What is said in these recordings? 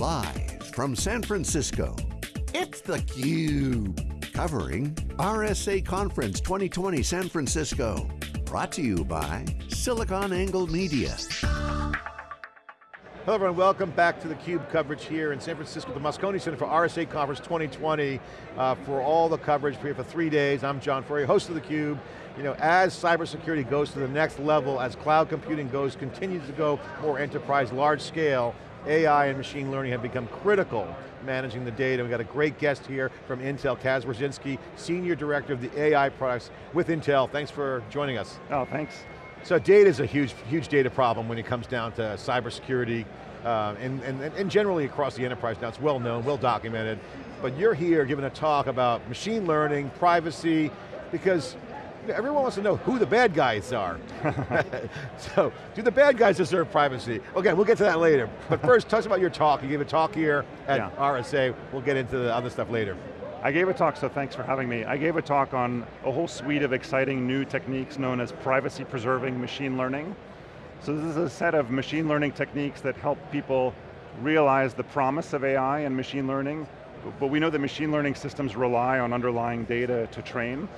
Live from San Francisco, it's theCUBE. Covering RSA Conference 2020 San Francisco. Brought to you by SiliconANGLE Media. Hello everyone, welcome back to theCUBE coverage here in San Francisco, the Moscone Center for RSA Conference 2020. Uh, for all the coverage, here for three days. I'm John Furrier, host of theCUBE. You know, as cybersecurity goes to the next level, as cloud computing goes, continues to go more enterprise, large scale, AI and machine learning have become critical managing the data. We've got a great guest here from Intel, Kaz Wierzynski, Senior Director of the AI products with Intel. Thanks for joining us. Oh, thanks. So data is a huge, huge data problem when it comes down to cybersecurity, uh, and, and, and generally across the enterprise now. It's well known, well documented. But you're here giving a talk about machine learning, privacy, because everyone wants to know who the bad guys are. so, do the bad guys deserve privacy? Okay, we'll get to that later. But first, tell us about your talk. You gave a talk here at yeah. RSA. We'll get into the other stuff later. I gave a talk, so thanks for having me. I gave a talk on a whole suite of exciting new techniques known as privacy preserving machine learning. So this is a set of machine learning techniques that help people realize the promise of AI and machine learning, but we know that machine learning systems rely on underlying data to train.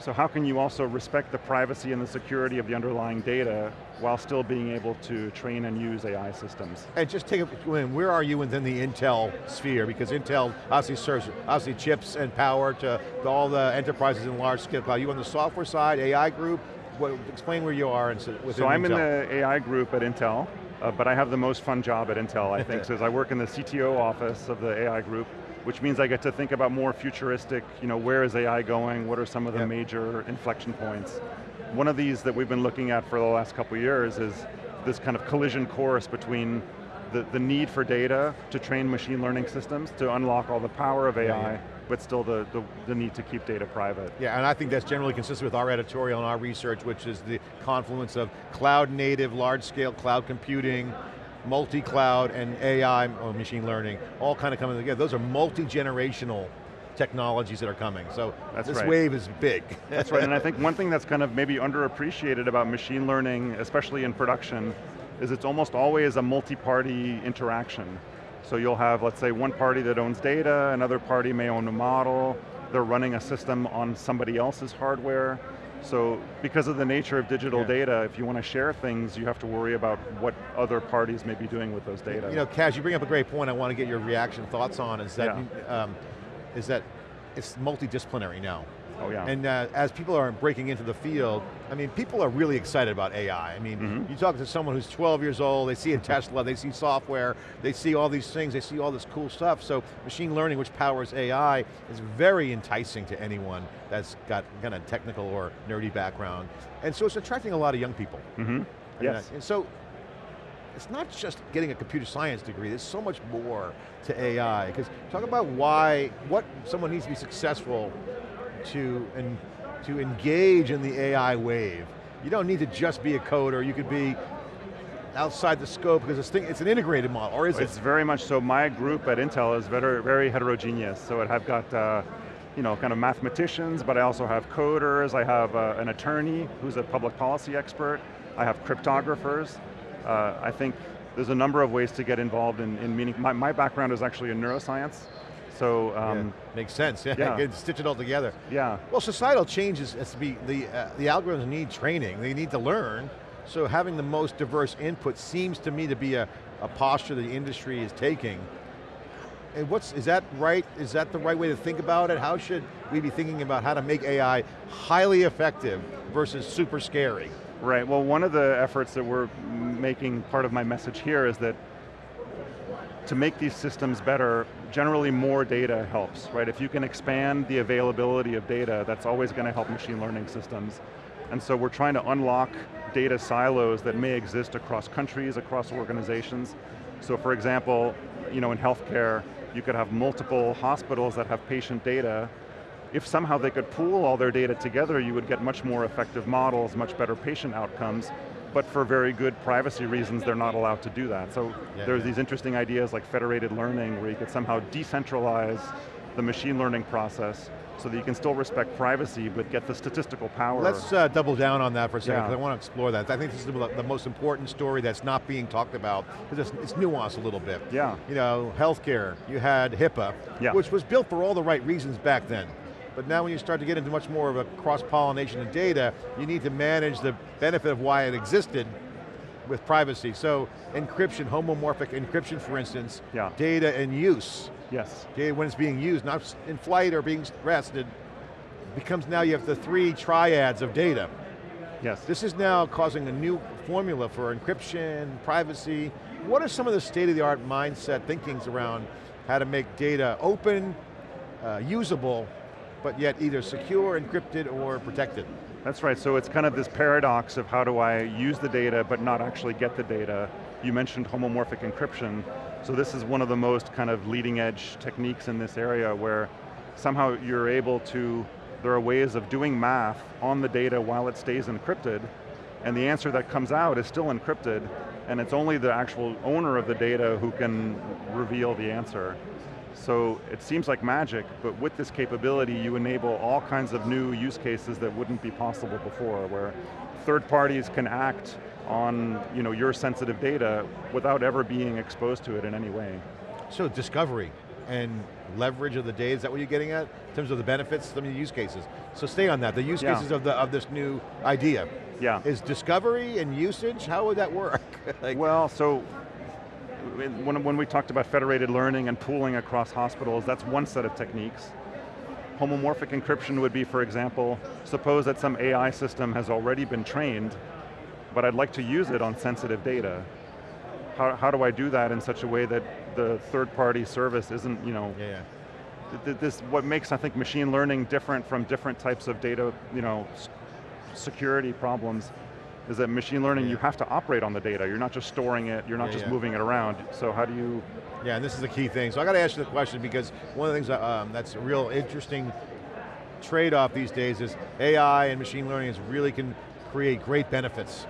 So how can you also respect the privacy and the security of the underlying data while still being able to train and use AI systems? And just take a, where are you within the Intel sphere? Because Intel obviously serves obviously chips and power to, all the enterprises in large scale cloud. You on the software side, AI group? What, explain where you are within So I'm Intel. in the AI group at Intel, uh, but I have the most fun job at Intel, I think, because I work in the CTO office of the AI group, which means I get to think about more futuristic, you know, where is AI going, what are some of the yep. major inflection points. One of these that we've been looking at for the last couple years is this kind of collision course between the, the need for data to train machine learning systems to unlock all the power of AI, yeah, yeah. but still the, the, the, need to keep data private. Yeah, and I think that's generally consistent with our editorial and our research, which is the confluence of cloud native, large scale cloud computing, multi-cloud and AI or machine learning, all kind of coming together. Those are multi-generational technologies that are coming. So that's this right. wave is big. that's right, and I think one thing that's kind of maybe underappreciated about machine learning, especially in production, is it's almost always a multi-party interaction. So you'll have, let's say, one party that owns data, another party may own a model, they're running a system on somebody else's hardware, so because of the nature of digital yeah. data, if you want to share things, you have to worry about what other parties may be doing with those data. You know, Kaz, you bring up a great point I want to get your reaction, thoughts on, is that, yeah. um, is that it's multidisciplinary now. Oh yeah. And uh, as people are breaking into the field, I mean, people are really excited about AI. I mean, mm -hmm. you talk to someone who's 12 years old, they see a Tesla, they see software, they see all these things, they see all this cool stuff. So machine learning, which powers AI, is very enticing to anyone that's got kind of technical or nerdy background. And so it's attracting a lot of young people. Mm -hmm. Yes. And, and so it's not just getting a computer science degree, there's so much more to AI. Because talk about why, what someone needs to be successful to, and, to engage in the AI wave. You don't need to just be a coder, you could be outside the scope because it's, thing, it's an integrated model, or is it's it? It's very much so. My group at Intel is very, very heterogeneous. So I've got uh, you know, kind of mathematicians, but I also have coders, I have uh, an attorney who's a public policy expert, I have cryptographers. Uh, I think there's a number of ways to get involved in, in meaning, my, my background is actually in neuroscience, so um, yeah, makes sense. Yeah, yeah. stitch it all together. Yeah. Well, societal changes has to be the uh, the algorithms need training. They need to learn. So having the most diverse input seems to me to be a, a posture the industry is taking. And what's, is that right? Is that the right way to think about it? How should we be thinking about how to make AI highly effective versus super scary? Right, well one of the efforts that we're making, part of my message here is that to make these systems better, generally more data helps, right? If you can expand the availability of data, that's always going to help machine learning systems. And so we're trying to unlock data silos that may exist across countries, across organizations. So for example, you know, in healthcare, you could have multiple hospitals that have patient data. If somehow they could pool all their data together, you would get much more effective models, much better patient outcomes, but for very good privacy reasons, they're not allowed to do that. So yeah, there's yeah. these interesting ideas like federated learning where you could somehow decentralize the machine learning process so that you can still respect privacy but get the statistical power. Let's uh, double down on that for a second, because Yeah. I want to explore that. I think this is the, the most important story that's not being talked about, because it's, it's nuanced a little bit. Yeah. You know, healthcare, you had HIPAA, Yeah. which was built for all the right reasons back then. But now when you start to get into much more of a cross-pollination of data, you need to manage the benefit of why it existed with privacy. So encryption, homomorphic encryption for instance, Yeah. data and use, Yes, data when it's being used, not in flight or being rested, becomes now you have the three triads of data. yes. This is now causing a new formula for encryption, privacy. What are some of the state-of-the-art mindset thinkings around how to make data open, uh, usable, but yet either secure, encrypted, or protected? That's right, so it's kind of this paradox of how do I use the data but not actually get the data. You mentioned homomorphic encryption, so this is one of the most kind of leading edge techniques in this area where somehow you're able to, there are ways of doing math on the data while it stays encrypted, and the answer that comes out is still encrypted, and it's only the actual owner of the data who can reveal the answer. So it seems like magic, but with this capability you enable all kinds of new use cases that wouldn't be possible before, where third parties can act on you know, your sensitive data without ever being exposed to it in any way. So discovery and leverage of the data, is that what you're getting at? In terms of the benefits, some of the use cases. So stay on that, the use Yeah. cases of, the, of this new idea. Yeah. Is discovery and usage, how would that work? like, Well, so when, when we talked about federated learning and pooling across hospitals, that's one set of techniques. Homomorphic encryption would be, for example, suppose that some AI system has already been trained, but I'd like to use it on sensitive data. How, how do I do that in such a way that the third party service isn't, you know, yeah, yeah. th- th- this, what makes, I think, machine learning different from different types of data, you know, security problems, is that machine learning, Yeah. you have to operate on the data. You're not just storing it, you're not Yeah, just yeah. moving it around. So how do you, Yeah, and this is the key thing. So I got to ask you the question because one of the things that, um, that's a real interesting trade-off these days is AI and machine learning is really can create great benefits.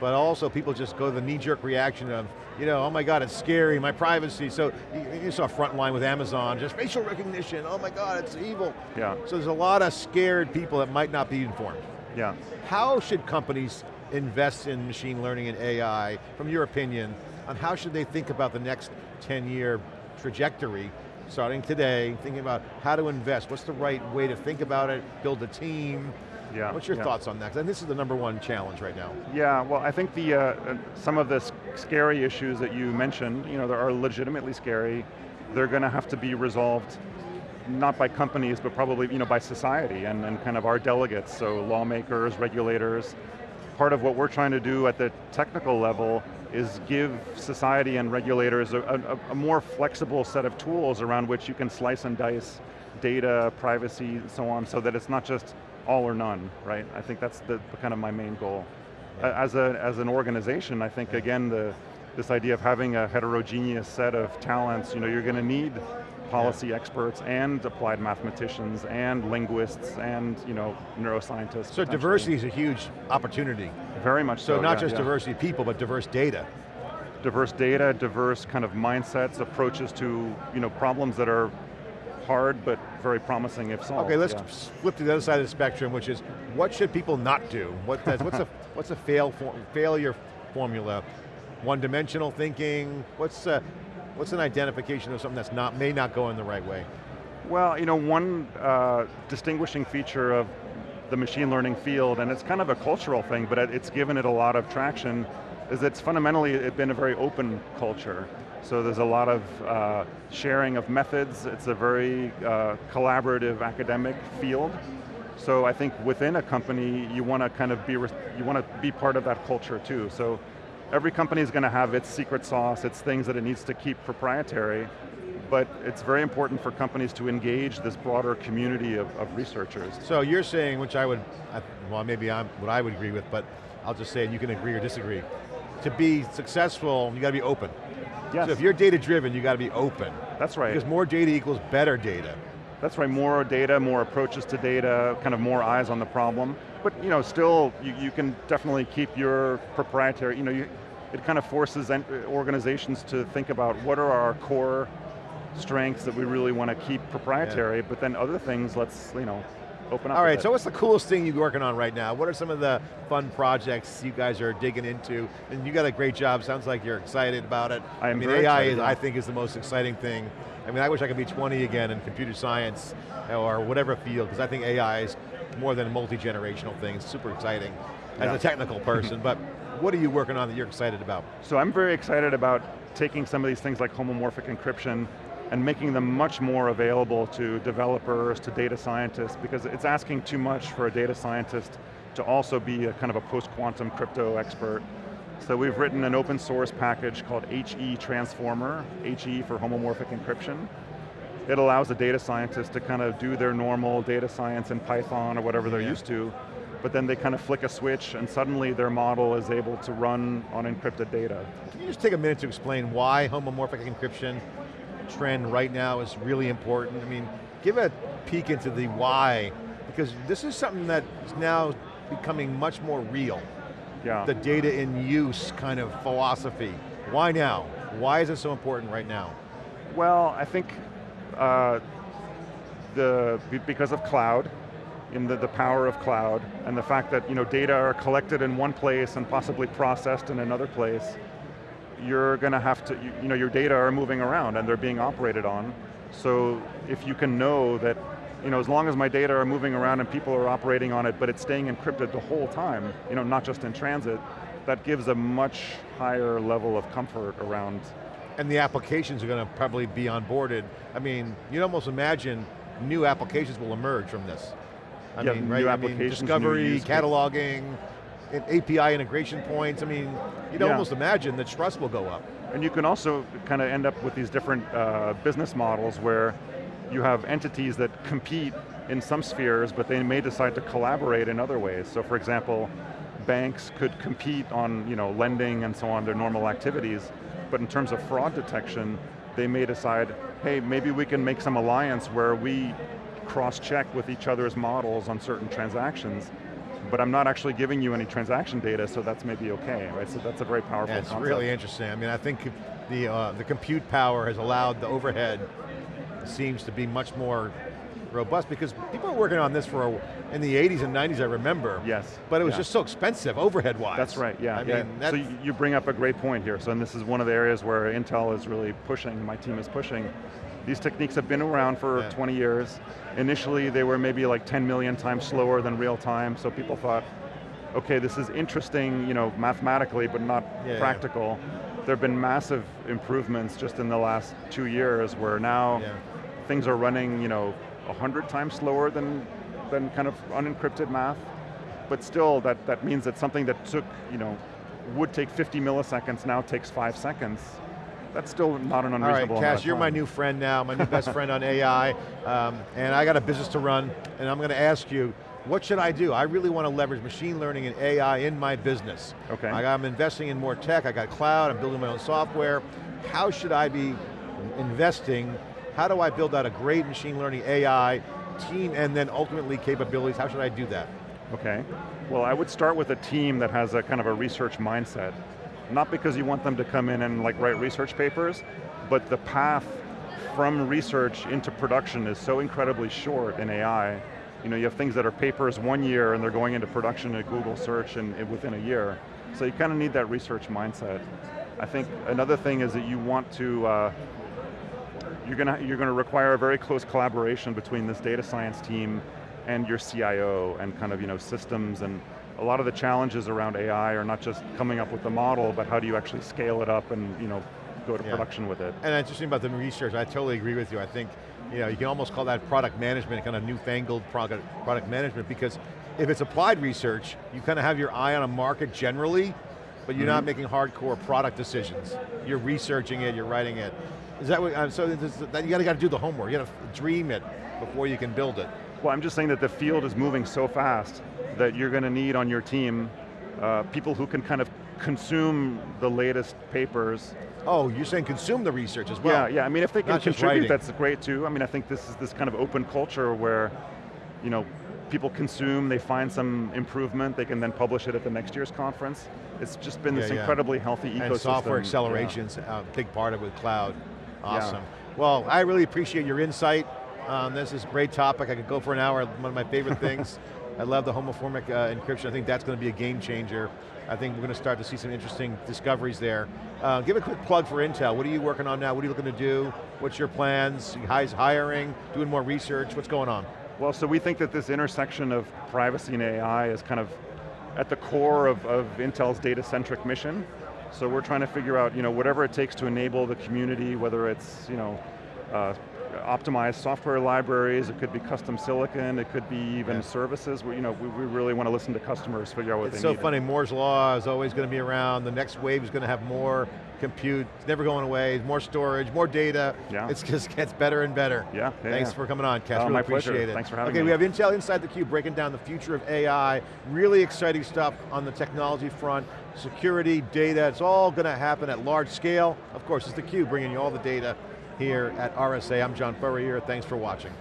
But also people just go to the knee-jerk reaction of, you know, oh my God, it's scary, my privacy. So you, you saw Frontline with Amazon, just facial recognition, oh my God, it's evil. yeah, So there's a lot of scared people that might not be informed. Yeah. How should companies invest in machine learning and AI, from your opinion, on how should they think about the next 10 year trajectory, starting today, thinking about how to invest, what's the right way to think about it, build a team, Yeah, what's your yeah. thoughts on that? And this is the number one challenge right now. Yeah, well, I think the uh, uh, some of the scary issues that you mentioned, you know, that are legitimately scary. They're going to have to be resolved, not by companies, but probably you know by society and, and kind of our delegates, so lawmakers, regulators. Part of what we're trying to do at the technical level is give society and regulators a, a, a more flexible set of tools around which you can slice and dice data, privacy, and so on, so that it's not just all or none, right? I think that's the, kind of my main goal. Yeah. As, a, as an organization, I think again, the, this idea of having a heterogeneous set of talents, you know, you're going to need policy experts and applied mathematicians and linguists and you know, neuroscientists. So diversity is a huge opportunity. Very much so, So not yeah, just yeah. diversity of people, but diverse data. diverse data, diverse kind of mindsets, approaches to you know, problems that are hard but very promising if solved. Okay, let's yeah. flip to the other side of the spectrum, which is what should people not do? What, that's, what's a what's a fail for, failure formula? One-dimensional thinking. What's uh, what's an identification of something that's not may not go in the right way? Well, you know, one uh, distinguishing feature of the machine learning field, and it's kind of a cultural thing, but it's given it a lot of traction, is it's fundamentally it's been a very open culture. So there's a lot of uh, sharing of methods, it's a very uh, collaborative academic field. So I think within a company, you want to kind of be, you want to be part of that culture too. So every company is going to have its secret sauce, its things that it needs to keep proprietary, but it's very important for companies to engage this broader community of, of researchers. So you're saying, which I would, I- well maybe I'm what I would agree with, but I'll just say it, you can agree or disagree. To be successful, you got to be open. Yes, So if you're data driven, you got to be open. that's right. Because more data equals better data. That's right, more data, more approaches to data, kind of more eyes on the problem. But you know, still, you, you can definitely keep your proprietary, you know, you, it kind of forces uh, organizations to think about what are our core strengths that we really want to keep proprietary, yeah. but then other things, let's, you know, open up All right, so what's the coolest thing you're working on right now? What are some of the fun projects you guys are digging into? And you got a great job, sounds like you're excited about it. I, I mean, AI, is, I think, is the most exciting thing. I mean, I wish I could be 20 again in computer science or whatever field, because I think AI is more than a multi-generational thing, it's super exciting as yeah. a technical person, but what are you working on that you're excited about? So I'm very excited about taking some of these things like homomorphic encryption and making them much more available to developers, to data scientists, because it's asking too much for a data scientist to also be a kind of a post-quantum crypto expert. So we've written an open source package called HE Transformer, HE for homomorphic encryption. It allows a data scientist to kind of do their normal data science in Python or whatever they're yeah. used to, but then they kind of flick a switch and suddenly their model is able to run on encrypted data. Can you just take a minute to explain why homomorphic encryption trend right now is really important? I mean, give a peek into the why, because this is something that is now becoming much more real. Yeah. The data in use kind of philosophy. Why now? Why is it so important right now? Well, I think uh, the because of cloud, in the, the power of cloud, and the fact that you know, data are collected in one place and possibly processed in another place, you're going to have to, you, you know, your data are moving around and they're being operated on. So if you can know that, you know, as long as my data are moving around and people are operating on it, but it's staying encrypted the whole time, you know, not just in transit, that gives a much higher level of comfort around. And the applications are going to probably be onboarded. I mean, you'd almost imagine new applications will emerge from this. I yeah, mean, right? I mean, discovery, cataloging, API integration points. I mean, you'd yeah. almost imagine that trust will go up. And you can also kind of end up with these different uh, business models where you have entities that compete in some spheres, but they may decide to collaborate in other ways. So for example, banks could compete on you know, lending and so on, their normal activities, but in terms of fraud detection, they may decide, hey, maybe we can make some alliance where we cross-check with each other's models on certain transactions, but I'm not actually giving you any transaction data, so that's maybe okay, right? So that's a very powerful yeah, it's concept. really interesting. I mean, I think the, uh, the compute power has allowed the overhead seems to be much more robust because people were working on this for, a, in the 80s and 90s, I remember. Yes. But it was yeah. just so expensive, overhead-wise. That's right, yeah. I yeah. mean, so you bring up a great point here. So and this is one of the areas where Intel is really pushing, my team is pushing, these techniques have been around for yeah. 20 years. Initially, they were maybe like 10 million times slower than real time, so people thought, okay, this is interesting, you know, mathematically, but not yeah, practical. Yeah. There have been massive improvements just in the last two years where now things are running, you know, 100 times slower than, than kind of unencrypted math. But still, that, that means that something that took, you know, would take 50 milliseconds now takes five seconds that's still not an unreasonable All right, Kaz, you're my new friend now, my new best friend on AI, um, and I got a business to run, and I'm going to ask you, what should I do? I really want to leverage machine learning and AI in my business. Okay. I'm investing in more tech, I got cloud, I'm building my own software. How should I be investing? How do I build out a great machine learning AI team and then ultimately capabilities? How should I do that? Okay. Well, I would start with a team that has a kind of a research mindset not because you want them to come in and like write research papers, but the path from research into production is so incredibly short in AI. You know, you have things that are papers one year and they're going into production at Google search and, within a year. So you kind of need that research mindset. I think another thing is that you want to, uh, you're going to you're going to require a very close collaboration between this data science team and your CIO and kind of you know systems and a lot of the challenges around AI are not just coming up with the model, but how do you actually scale it up and you know, go to yeah. production with it. And interesting about the research, I totally agree with you. I think you, know, you can almost call that product management, kind of newfangled product, product management, because if it's applied research, you kind of have your eye on a market generally, but you're mm -hmm. not mm-hmm. making hardcore product decisions. You're researching it, you're writing it. Is that what, uh, so that, you got to, got to do the homework, you got to dream it before you can build it. Well, I'm just saying that the field is moving so fast that you're going to need on your team uh, people who can kind of consume the latest papers. Oh, you're saying consume the research as well. Yeah, yeah, I mean if they can contribute, that's great too. I mean, I think this is this kind of open culture where, you know, people consume, they find some improvement, they can then publish it at the next year's conference. It's just been yeah, this yeah. incredibly healthy ecosystem. And software acceleration's yeah. a big part of it with cloud. Awesome. Well, I really appreciate your insight. Um, this is a great topic. I could go for an hour, one of my favorite things. I love the homomorphic uh, encryption. I think that's going to be a game changer. I think we're going to start to see some interesting discoveries there. Uh, give a quick plug for Intel. What are you working on now? What are you looking to do? What's your plans? Guys hiring, doing more research? What's going on? Well, so we think that this intersection of privacy and AI is kind of at the core of, of Intel's data-centric mission. So we're trying to figure out, you know, whatever it takes to enable the community, whether it's, you know, uh, optimized software libraries, it could be custom silicon, it could be even yeah. services. We, you know, we, we, really want to listen to customers, figure out what it's they so need. It's so funny, Moore's Law is always going to be around, the next wave is going to have more compute, it's never going away, more storage, more data. Yeah. It just gets better and better. Yeah, yeah Thanks yeah. for coming on, Kaz, oh, really appreciate pleasure. it. Thanks for having okay, me. Okay, we have Intel Inside the Cube breaking down the future of AI, really exciting stuff on the technology front, security, data, it's all going to happen at large scale. Of course, it's the Cube bringing you all the data here at RSA. I'm John Furrier, thanks for watching.